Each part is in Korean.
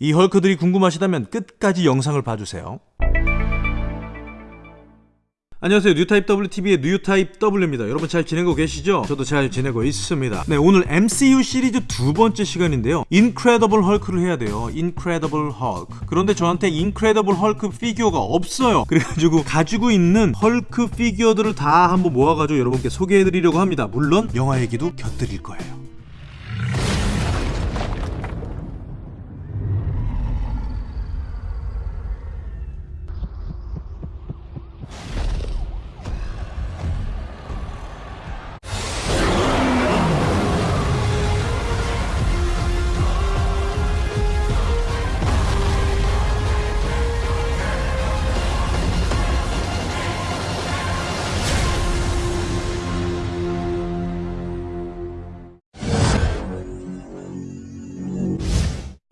이 헐크들이 궁금하시다면 끝까지 영상을 봐주세요. 안녕하세요. 뉴타입 WTV의 뉴타입 W입니다. 여러분 잘 지내고 계시죠? 저도 잘 지내고 있습니다. 네 오늘 MCU 시리즈 두 번째 시간인데요. 인크레더블 헐크를 해야 돼요. 인크레더블 헐크 그런데 저한테 인크레더블 헐크 피규어가 없어요. 그래가지고 가지고 있는 헐크 피규어들을 다 한번 모아가지고 여러분께 소개해드리려고 합니다. 물론 영화 얘기도 곁들일 거예요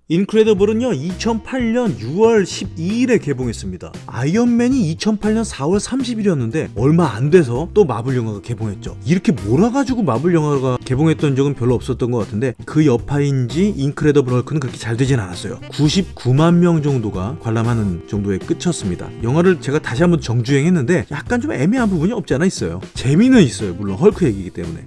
인크레더블은요 2008년 6월 12일에 개봉했습니다. 아이언맨이 2008년 4월 30일이었는데 얼마 안 돼서 또 마블 영화가 개봉했죠. 이렇게 몰아가지고 마블 영화가 개봉했던 적은 별로 없었던 것 같은데 그 여파인지 인크레더블 헐크는 그렇게 잘 되진 않았어요. 99만 명 정도가 관람하는 정도에 끝쳤습니다. 영화를 제가 다시 한번 정주행했는데 약간 좀 애매한 부분이 없지 않아 있어요. 재미는 있어요 물론 헐크 얘기이기 때문에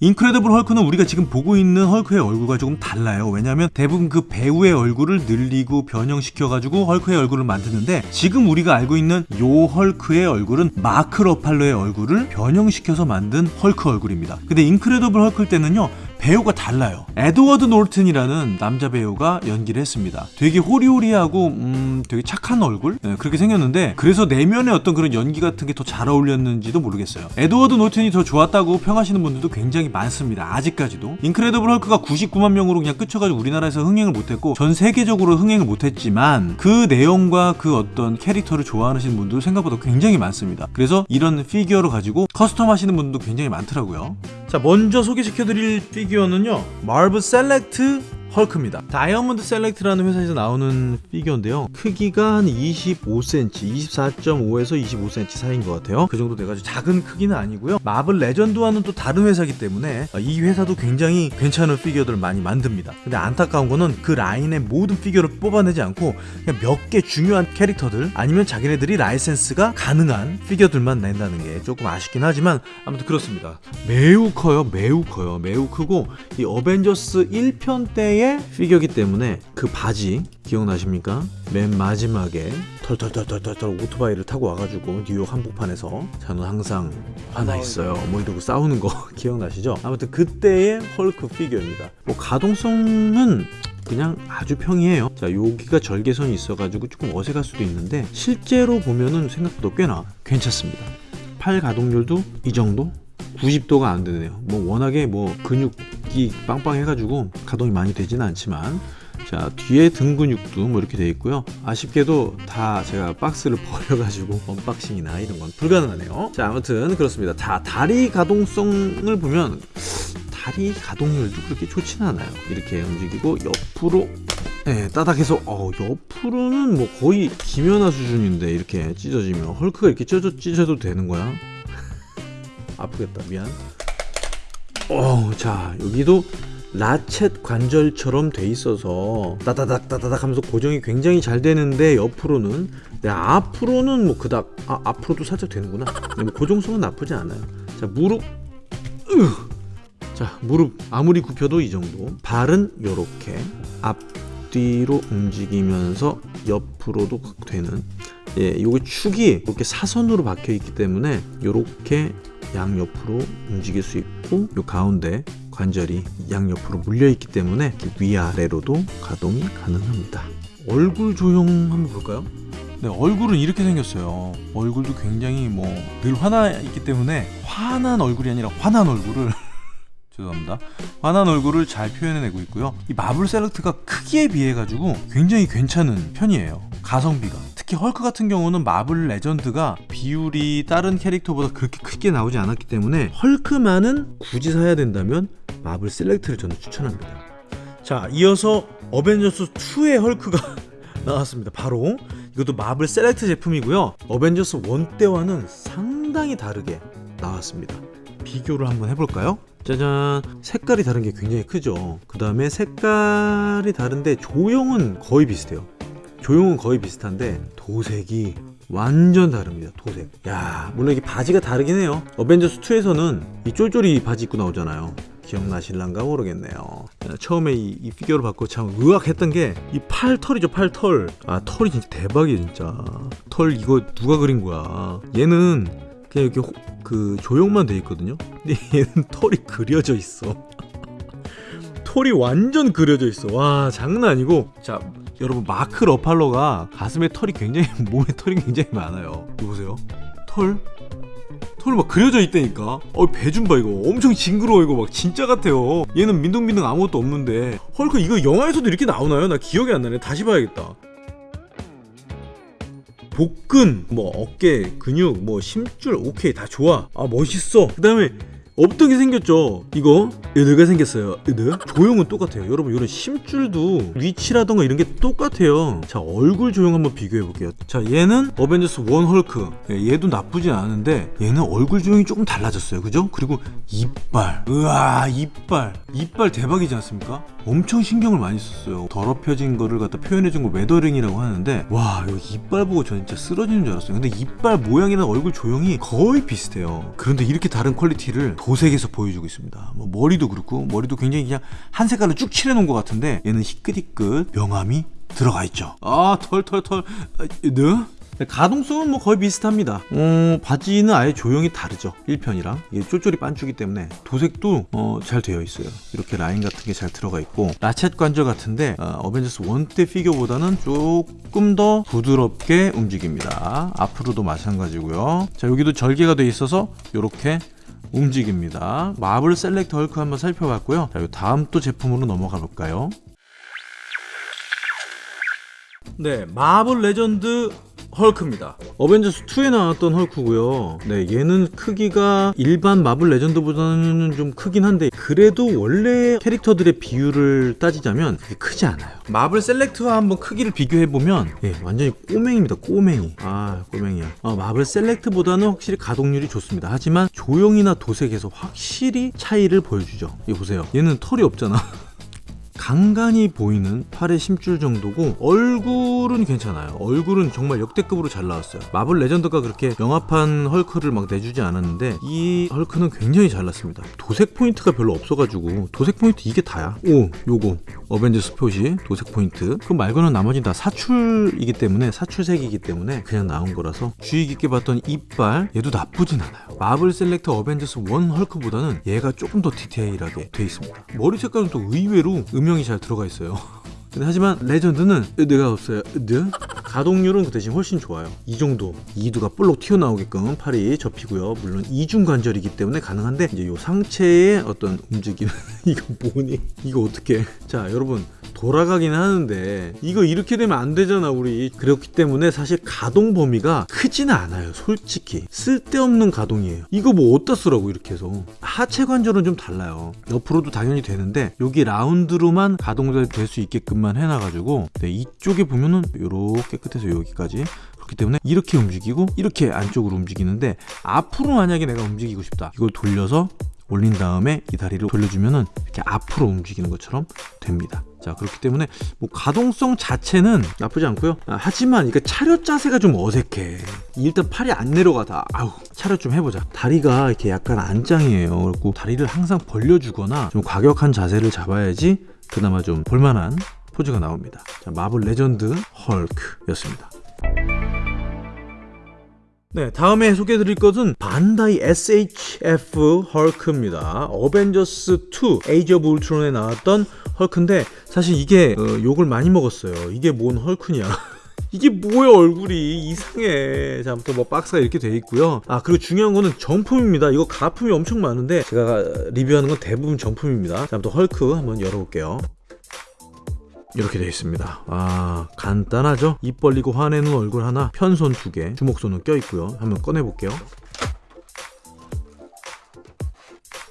인크레더블 헐크는 우리가 지금 보고 있는 헐크의 얼굴과 조금 달라요. 왜냐하면 대부분 그 배우의 얼굴을 늘리고 변형시켜가지고 헐크의 얼굴을 만드는데 지금 우리가 알고 있는 요 헐크의 얼굴은 마크 러팔러의 얼굴을 변형시켜서 만든 헐크 얼굴입니다. 근데 인크레더블 헐크 때는요 배우가 달라요. 에드워드 노튼이라는 남자 배우가 연기를 했습니다. 되게 호리호리하고 음 되게 착한 얼굴? 네, 그렇게 생겼는데 그래서 내면의 어떤 그런 연기 같은 게 더 잘 어울렸는지도 모르겠어요. 에드워드 노튼이 더 좋았다고 평하시는 분들도 굉장히 많습니다. 아직까지도. 인크레더블 헐크가 99만 명으로 그냥 그쳐가지고 우리나라에서 흥행을 못했고 전 세계적으로 흥행을 못했지만 그 내용과 그 어떤 캐릭터를 좋아하시는 분들 생각보다 굉장히 많습니다. 그래서 이런 피규어를 가지고 custom 하시는 분도 굉장히 많더라고요 자 먼저 소개시켜드릴 피규어는요 마블 셀렉트 헐크입니다. 다이아몬드 셀렉트라는 회사에서 나오는 피규어인데요. 크기가 한 25cm 24.5에서 25cm 사이인 것 같아요. 그 정도 돼가지고 작은 크기는 아니고요. 마블 레전드와는 또 다른 회사이기 때문에 이 회사도 굉장히 괜찮은 피규어들을 많이 만듭니다. 근데 안타까운 거는 그 라인의 모든 피규어를 뽑아내지 않고 그냥 몇 개 중요한 캐릭터들 아니면 자기네들이 라이센스가 가능한 피규어들만 낸다는 게 조금 아쉽긴 하지만 아무튼 그렇습니다. 매우 커요 매우 커요 매우 크고 이 어벤져스 1편 때의 피규어기 때문에 그 바지 기억나십니까? 맨 마지막에 털털털털털 오토바이를 타고 와가지고 뉴욕 한복판에서 저는 항상 화나 있어요 뭐 이러고 싸우는 거 기억나시죠? 아무튼 그때의 헐크 피규어입니다 뭐 가동성은 그냥 아주 평이에요 자 여기가 절개선이 있어가지고 조금 어색할 수도 있는데 실제로 보면은 생각보다 꽤나 괜찮습니다 팔 가동률도 이 정도? 90도가 안 되네요 뭐 워낙에 뭐 근육 이 빵빵해가지고 가동이 많이 되지는 않지만 자 뒤에 등 근육도 뭐 이렇게 돼 있고요. 아쉽게도 다 제가 박스를 버려가지고 unboxing이나 이런 건 불가능하네요. 자 아무튼 그렇습니다. 자 다리 가동성을 보면 다리 가동률도 그렇게 좋지는 않아요. 이렇게 움직이고 옆으로 네, 따닥해서 어, 옆으로는 뭐 거의 김연아 수준인데 이렇게 찢어지면 헐크가 이렇게 찢어, 찢어도 되는 거야? 아프겠다. 미안 어, 자 여기도 라쳇 관절처럼 돼 있어서 따다닥 따다닥 하면서 고정이 굉장히 잘 되는데 옆으로는 네, 앞으로는 뭐 그닥 아, 앞으로도 살짝 되는구나. 뭐 고정성은 나쁘지 않아요. 자 무릎 으. 자 무릎 아무리 굽혀도 이 정도. 발은 요렇게 앞뒤로 움직이면서 옆으로도 되는 예, 요게 축이 이렇게 사선으로 박혀 있기 때문에 요렇게 양옆으로 움직일 수 있고 요 가운데 관절이 양옆으로 물려 있기 때문에 위아래로도 가동이 가능합니다. 얼굴 조형 한번 볼까요? 네 얼굴은 이렇게 생겼어요. 얼굴도 굉장히 뭐 늘 화나 있기 때문에 화난 얼굴이 아니라 화난 얼굴을 죄송합니다. 화난 얼굴을 잘 표현해내고 있고요. 이 Marvel Select가 크기에 비해 가지고 굉장히 괜찮은 편이에요. 가성비가 특히 헐크 같은 경우는 Marvel Legend가 비율이 다른 캐릭터보다 그렇게 크게 나오지 않았기 때문에 헐크만은 굳이 사야 된다면 Marvel Select를 저는 추천합니다. 자 이어서 어벤져스 2의 헐크가 나왔습니다. 바로 이것도 Marvel Select 제품이고요. 어벤져스 1 때와는 상당히 다르게 나왔습니다. 비교를 한번 해볼까요? 짜잔! 색깔이 다른 게 굉장히 크죠. 그 다음에 색깔이 다른데 조형은 거의 비슷해요 조형은 거의 비슷한데 도색이 완전 다릅니다 도색. 야 물론 이게 바지가 다르긴 해요. 어벤져스 2에서는 이 쫄쫄이 바지 입고 나오잖아요. 기억나실란가 모르겠네요. 처음에 이, 이 피규어를 받고 참 의학했던 게 이 팔 털이죠 팔털. 아 털이 진짜 대박이에요 진짜. 털 이거 누가 그린 거야? 얘는 그냥 이렇게 호, 그 조형만 돼 있거든요? 근데 얘는 털이 그려져 있어. 털이 완전 그려져 있어. 와 장난 아니고. 자 여러분 마크 러팔러가 가슴에 털이 굉장히 몸에 털이 굉장히 많아요. 이거 보세요. 털? 털막 그려져 있다니까? 어 배 좀 봐 이거. 엄청 징그러워 이거 막 진짜 같아요. 얘는 민둥민둥 아무것도 없는데. 헐크 이거 영화에서도 이렇게 나오나요? 나 기억이 안 나네. 다시 봐야겠다. 복근 뭐 어깨 근육 뭐 심줄 오케이 다 좋아. 아 멋있어. 그 다음에 게 생겼죠. 이거? 으드가 생겼어요. 으드 조형은 똑같아요. 여러분 이런 심줄도 위치라던가 이런 게 똑같아요. 자 얼굴 조형 한번 비교해 볼게요. 자 얘는 어벤져스 원 헐크. 예, 얘도 나쁘진 않은데 얘는 얼굴 조형이 조금 달라졌어요. 그죠? 그리고 이빨. 으아 이빨. 이빨 대박이지 않습니까? 엄청 신경을 많이 썼어요. 더럽혀진 거를 갖다 표현해준 걸 weathering이라고 하는데 와 여기 이빨 보고 저 진짜 쓰러지는 줄 알았어요. 근데 이빨 모양이나 얼굴 조형이 거의 비슷해요. 그런데 이렇게 다른 quality를 도색에서 보여주고 있습니다. 뭐 머리도 그렇고 머리도 굉장히 그냥 한 색깔로 쭉 칠해놓은 것 같은데 얘는 희끗희끗 명암이 들어가 있죠. 아 털털털. 네? 가동성은 뭐 거의 비슷합니다. 어, 바지는 아예 조형이 다르죠. 1편이랑. 이게 쫄쫄이 빤쓰기 때문에 도색도 어, 잘 되어 있어요. 이렇게 라인 같은 게 잘 들어가 있고 ratchet 관절 같은데 어벤져스 1때 피규어보다는 조금 더 부드럽게 움직입니다. 앞으로도 마찬가지고요. 자 여기도 절개가 돼 있어서 이렇게 움직입니다. Marvel Select 헐크 한번 살펴봤고요. 자, 다음 또 제품으로 넘어가 볼까요? 네, Marvel Legend 헐크입니다. 어벤져스 2에 나왔던 헐크고요. 네, 얘는 크기가 일반 Marvel Legend보다는 좀 크긴 한데 그래도 원래 캐릭터들의 비율을 따지자면 그게 크지 않아요. Marvel Select와 한번 크기를 비교해 보면 예, 완전히 꼬맹입니다. 꼬맹이. 아, 꼬맹이야. 어, Marvel Select보다는 확실히 가동률이 좋습니다. 하지만 조형이나 도색에서 확실히 차이를 보여주죠. 이거 보세요. 얘는 털이 없잖아. 간간히 보이는 팔의 심줄 정도고 얼굴은 괜찮아요. 얼굴은 정말 역대급으로 잘 나왔어요. Marvel Legend가 그렇게 영화판 헐크를 막 내주지 않았는데 이 헐크는 굉장히 잘 나왔습니다. 도색 포인트가 별로 없어가지고 도색 포인트 이게 다야? 오 요거. 어벤져스 표시 도색 포인트. 그 말고는 나머지는 다 사출이기 때문에 사출색이기 때문에 그냥 나온 거라서 주의 깊게 봤던 이빨 얘도 나쁘진 않아요. Marvel Select 어벤져스 1 헐크보다는 얘가 조금 더 디테일하게 돼 있습니다. 머리 색깔은 또 의외로 음영이 잘 들어가 있어요 근데 하지만 레전드는 내가 없어요. 네? 가동률은 그 대신 훨씬 좋아요. 이 정도 이두가 볼록 튀어나오게끔 팔이 접히고요. 물론 이중 관절이기 때문에 가능한데 이제 요 상체의 어떤 움직임 이거 뭐니? 이거 어떻게 자 여러분 돌아가긴 하는데 이거 이렇게 되면 안 되잖아 우리. 그렇기 때문에 사실 가동 범위가 크지는 않아요 솔직히. 쓸데없는 가동이에요. 이거 뭐 어디다 쓰라고 이렇게 해서? 하체 관절은 좀 달라요. 옆으로도 당연히 되는데 여기 라운드로만 가동될 수 있게끔만 해놔가지고 네, 이쪽에 보면은 요렇게 끝에서 여기까지 그렇기 때문에 이렇게 움직이고 이렇게 안쪽으로 움직이는데 앞으로 만약에 내가 움직이고 싶다 이걸 돌려서 올린 다음에 이 다리를 돌려주면은 이렇게 앞으로 움직이는 것처럼 됩니다. 자 그렇기 때문에 뭐 가동성 자체는 나쁘지 않고요. 아, 하지만 이거 차렷 자세가 좀 어색해. 일단 팔이 안 내려가다. 아우 차렷 좀 해보자. 다리가 이렇게 약간 안짱이에요. 그리고 다리를 항상 벌려주거나 좀 과격한 자세를 잡아야지 그나마 좀 볼만한 포즈가 나옵니다. 자, Marvel Legend 헐크였습니다. 네, 다음에 소개해드릴 것은 반다이 SHF 헐크입니다. 어벤져스 2 Age of Ultron에 나왔던 헐크인데 사실 이게 어, 욕을 많이 먹었어요. 이게 뭔 헐크냐. 이게 뭐야 얼굴이 이상해 자 아무튼 뭐 박스가 이렇게 돼 있고요 아 그리고 중요한 거는 정품입니다 이거 가품이 엄청 많은데 제가 리뷰하는 건 대부분 정품입니다 자 아무튼 헐크 한번 열어볼게요 이렇게 되어 있습니다. 아 간단하죠? 입 벌리고 화내는 얼굴 하나 편손 두개 주먹손은 껴있고요. 한번 꺼내볼게요.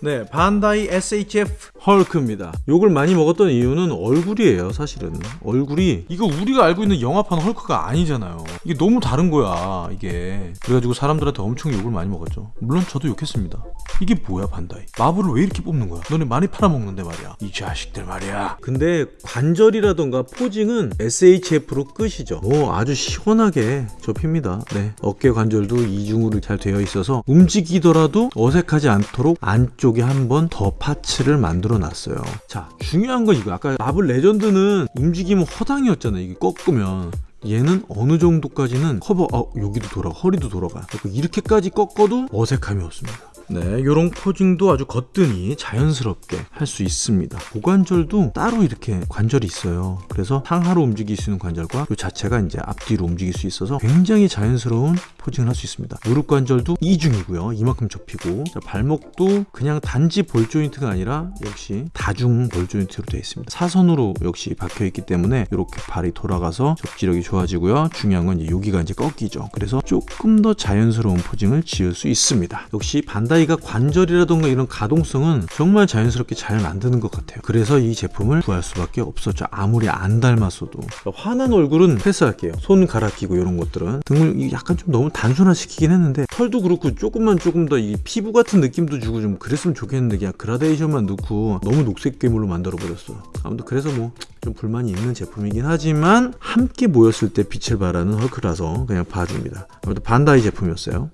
네, 반다이 SHF 헐크입니다. 욕을 많이 먹었던 이유는 얼굴이에요, 사실은. 얼굴이 이거 우리가 알고 있는 영화판 헐크가 아니잖아요. 이게 너무 다른 거야, 이게. 그래가지고 사람들한테 엄청 욕을 많이 먹었죠. 물론 저도 욕했습니다. 이게 뭐야, 반다이? 마블을 왜 이렇게 뽑는 거야? 너네 많이 팔아먹는데 말이야. 이 자식들 말이야. 근데 관절이라던가 posing은 SHF로 끝이죠. 뭐 아주 시원하게 접힙니다. 네. 어깨 관절도 이중으로 잘 되어 있어서 움직이더라도 어색하지 않도록 안쪽에 한 번 더 parts를 만들어 놨어요. 자, 중요한 건 이거. 아까 Marvel Legend는 움직이면 허당이었잖아요. 이게 꺾으면. 얘는 어느 정도까지는 커버, 어, 여기도 돌아가, 허리도 돌아가. 이렇게까지 꺾어도 어색함이 없습니다. 네, 요런 posing도 아주 거뜬히 자연스럽게 할 수 있습니다. 고관절도 따로 이렇게 관절이 있어요. 그래서 상하로 움직일 수 있는 관절과 이 자체가 이제 앞뒤로 움직일 수 있어서 굉장히 자연스러운 포징을 할 수 있습니다. 무릎 관절도 이중이고요. 이만큼 접히고 자, 발목도 그냥 단지 볼 조인트가 아니라 역시 다중 볼 조인트로 되어 있습니다. 사선으로 역시 박혀 있기 때문에 이렇게 발이 돌아가서 접지력이 좋아지고요. 중요한 건 이제 여기가 이제 꺾이죠. 그래서 조금 더 자연스러운 포징을 지을 수 있습니다. 역시 반 다이가 관절이라던가 이런 가동성은 정말 자연스럽게 잘 만드는 것 같아요. 그래서 이 제품을 구할 수밖에 없었죠. 아무리 안 닮았어도 화난 얼굴은 패스할게요. 손 갈아 끼고 이런 것들은 등을 이 약간 좀 너무 단순화시키긴 했는데 털도 그렇고 조금만 조금 더 이 피부 같은 느낌도 주고 좀 그랬으면 좋겠는데 그냥 gradation만 넣고 너무 녹색 괴물로 만들어 버렸어. 아무튼 그래서 뭐 좀 불만이 있는 제품이긴 하지만 함께 모였을 때 빛을 발하는 헐크라서 그냥 봐줍니다. 아무튼 반다이 제품이었어요.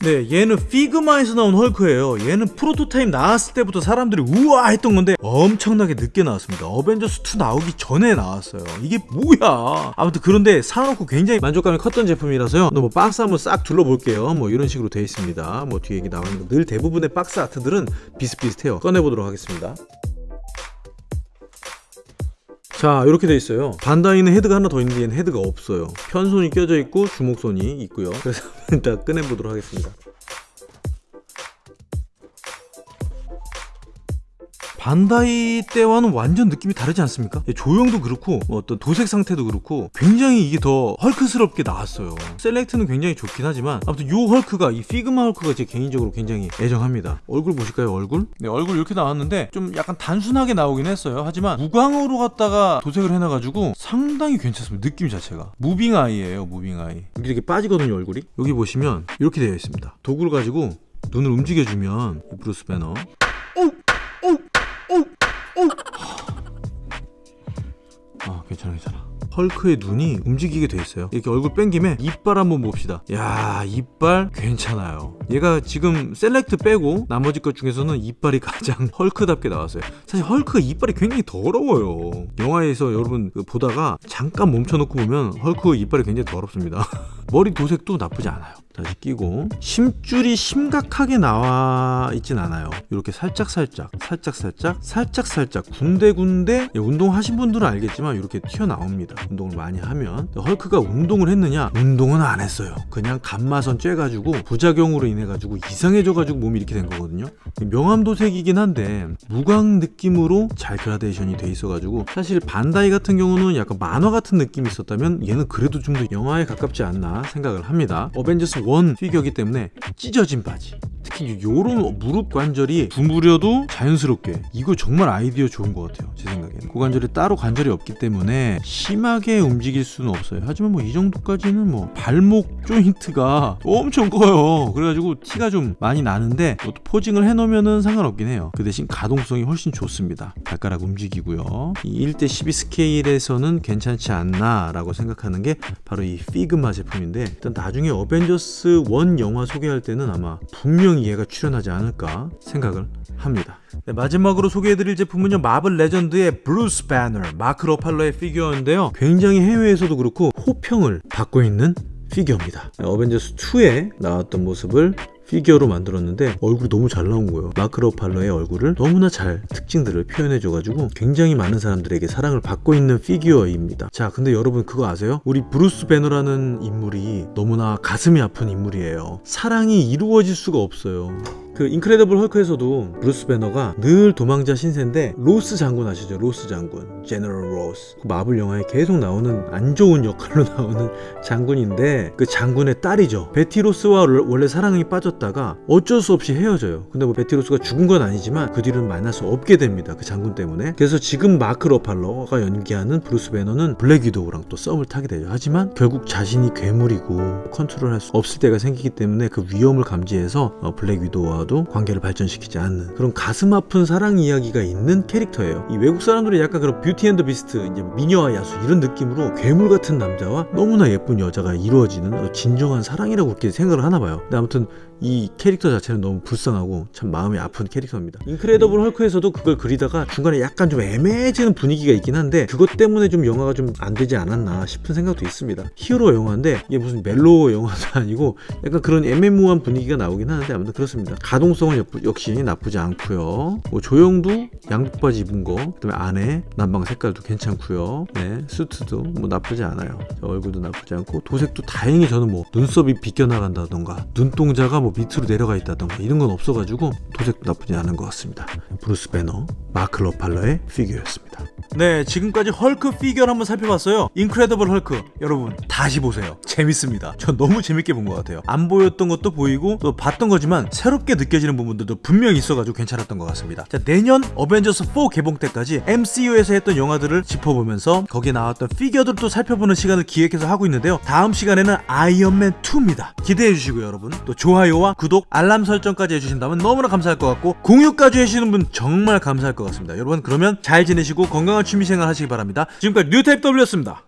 네, 얘는 피그마에서 나온 헐크예요. 얘는 프로토타입 나왔을 때부터 사람들이 우와 했던 건데 엄청나게 늦게 나왔습니다. 어벤져스 2 나오기 전에 나왔어요. 이게 뭐야? 아무튼 그런데 사놓고 굉장히 만족감이 컸던 제품이라서요. 뭐 박스 한번 싹 둘러볼게요. 뭐 이런 식으로 되어 있습니다. 뭐 뒤에 이게 나와 있는 늘 대부분의 box art들은 비슷비슷해요. 꺼내보도록 하겠습니다. 자 이렇게 돼 있어요. 반다이는 헤드가 하나 더 있는데 얘는 헤드가 없어요. 편손이 껴져 있고 주먹손이 있고요. 그래서 일단 꺼내보도록 하겠습니다 반다이 때와는 완전 느낌이 다르지 않습니까? 예, 조형도 그렇고 뭐 어떤 도색 상태도 그렇고 굉장히 이게 더 헐크스럽게 나왔어요. Select는 굉장히 좋긴 하지만 아무튼 요 헐크가 이 피그마 헐크가 제 개인적으로 굉장히 애정합니다. 얼굴 보실까요 얼굴? 네 얼굴 이렇게 나왔는데 좀 약간 단순하게 나오긴 했어요. 하지만 무광으로 갖다가 도색을 해놔가지고 상당히 괜찮습니다 느낌 자체가. moving eye예요 moving eye. 이렇게 빠지거든요 얼굴이. 여기 보시면 이렇게 되어 있습니다. 도구를 가지고 눈을 움직여주면 이 브루스 배너 헐크의 눈이 움직이게 돼 있어요. 이렇게 얼굴 뺀 김에 이빨 한번 봅시다. 야 이빨 괜찮아요. 얘가 지금 Select 빼고 나머지 것 중에서는 이빨이 가장 헐크답게 나왔어요. 사실 헐크가 이빨이 굉장히 더러워요. 영화에서 여러분 그 보다가 잠깐 멈춰놓고 보면 헐크 이빨이 굉장히 더럽습니다. 머리 도색도 나쁘지 않아요 다시 끼고 심줄이 심각하게 나와 있진 않아요. 이렇게 살짝 살짝 살짝 살짝 살짝 살짝 군데 군데 운동하신 분들은 알겠지만 이렇게 튀어나옵니다. 운동을 많이 하면. 헐크가 운동을 했느냐? 운동은 안 했어요. 그냥 감마선 쬐가지고 부작용으로 인해 가지고 이상해져 가지고 몸이 이렇게 된 거거든요. 명암 도색이긴 한데 무광 느낌으로 잘 그라데이션이 돼 있어 가지고 사실 반다이 같은 경우는 약간 만화 같은 느낌이 있었다면 얘는 그래도 좀 더 영화에 가깝지 않나 생각을 합니다. 어벤져스 1 피규어기 때문에 찢어진 바지. 특히 요런 무릎 관절이 구부려도 자연스럽게 이거 정말 아이디어 좋은 것 같아요 제 생각에는. 고관절에 따로 관절이 없기 때문에 심하게 움직일 수는 없어요. 하지만 뭐 이 정도까지는 뭐 발목 조인트가 엄청 커요. 그래가지고 티가 좀 많이 나는데 또 posing을 해놓으면 상관없긴 해요. 그 대신 가동성이 훨씬 좋습니다. 발가락 움직이고요. 이 1대 12 스케일에서는 괜찮지 않나 라고 생각하는 게 바로 이 피그마 제품인데 일단 나중에 어벤져스 1 영화 소개할 때는 아마 분명히 얘가 출연하지 않을까 생각을 합니다. 네, 마지막으로 소개해드릴 제품은요 마블 레전드의 브루스 배너 마크 러팔러의 피규어인데요 굉장히 해외에서도 그렇고 호평을 받고 있는 피규어입니다. 어벤져스 2에 나왔던 모습을 피규어로 만들었는데 얼굴이 너무 잘 나온 거예요. 마크 러팔러의 얼굴을 너무나 잘 특징들을 표현해 줘가지고 굉장히 많은 사람들에게 사랑을 받고 있는 피규어입니다. 자 근데 여러분 그거 아세요? 우리 브루스 배너라는 인물이 너무나 가슴이 아픈 인물이에요. 사랑이 이루어질 수가 없어요 그 인크레더블 헐크에서도 브루스 배너가 늘 도망자 신세인데 로스 장군 아시죠? 로스 장군, General 로스. 그 마블 영화에 계속 나오는 안 좋은 역할로 나오는 장군인데 그 장군의 딸이죠. 베티 로스와 월- 원래 사랑이 빠졌다가 어쩔 수 없이 헤어져요. 근데 뭐 베티 로스가 죽은 건 아니지만 그 뒤로는 만날 수 없게 됩니다. 그 장군 때문에. 그래서 지금 마크 러팔러가 연기하는 브루스 배너는 블랙 위도우랑 또 썸을 타게 되죠. 하지만 결국 자신이 괴물이고 컨트롤할 수 없을 때가 생기기 때문에 그 위험을 감지해서 어, 블랙 위도우와 도 관계를 발전시키지 않는 그런 가슴 아픈 사랑 이야기가 있는 캐릭터예요. 이 외국 사람들이 약간 그런 Beauty and the Beast 이제 미녀와 야수 이런 느낌으로 괴물 같은 남자와 너무나 예쁜 여자가 이루어지는 어, 진정한 사랑이라고 그렇게 생각을 하나 봐요. 근데 아무튼 이 캐릭터 자체는 너무 불쌍하고 참 마음이 아픈 캐릭터입니다. 인크레더블 헐크에서도 그걸 그리다가 중간에 약간 좀 애매해지는 분위기가 있긴 한데 그것 때문에 좀 영화가 좀 안 되지 않았나 싶은 생각도 있습니다. 히어로 영화인데 이게 무슨 멜로 영화도 아니고 약간 그런 애매모호한 분위기가 나오긴 하는데 아무튼 그렇습니다. 가동성은 역- 역시 나쁘지 않고요. 뭐 조형도 양복 바지 입은 거, 그다음에 안에 난방 색깔도 괜찮고요. 네, 수트도 뭐 나쁘지 않아요. 자, 얼굴도 나쁘지 않고 도색도 다행히 저는 뭐 눈썹이 비껴나간다던가 눈동자가 뭐 밑으로 내려가 있다던가 이런 건 없어가지고 도색도 나쁘지 않은 것 같습니다. 브루스 배너, 마크 러팔러의 피규어였습니다. 네, 지금까지 헐크 피규어를 한번 살펴봤어요. 인크레더블 헐크. 여러분, 다시 보세요. 재밌습니다. 전 너무 재밌게 본 것 같아요. 안 보였던 것도 보이고 또 봤던 거지만 새롭게 느껴지는 부분들도 분명히 있어가지고 괜찮았던 것 같습니다. 자, 내년 어벤져스 4 개봉 때까지 MCU에서 했던 영화들을 짚어보면서 거기에 나왔던 피규어들도 살펴보는 시간을 기획해서 하고 있는데요. 다음 시간에는 아이언맨 2입니다. 기대해 주시고요, 여러분. 또 좋아요와 구독, 알람 설정까지 해주신다면 너무나 감사할 것 같고 공유까지 해주시는 분 정말 감사할 것 같습니다. 여러분 그러면 잘 지내시고 건강한 취미생활 하시기 바랍니다. 지금까지 뉴타입 W였습니다.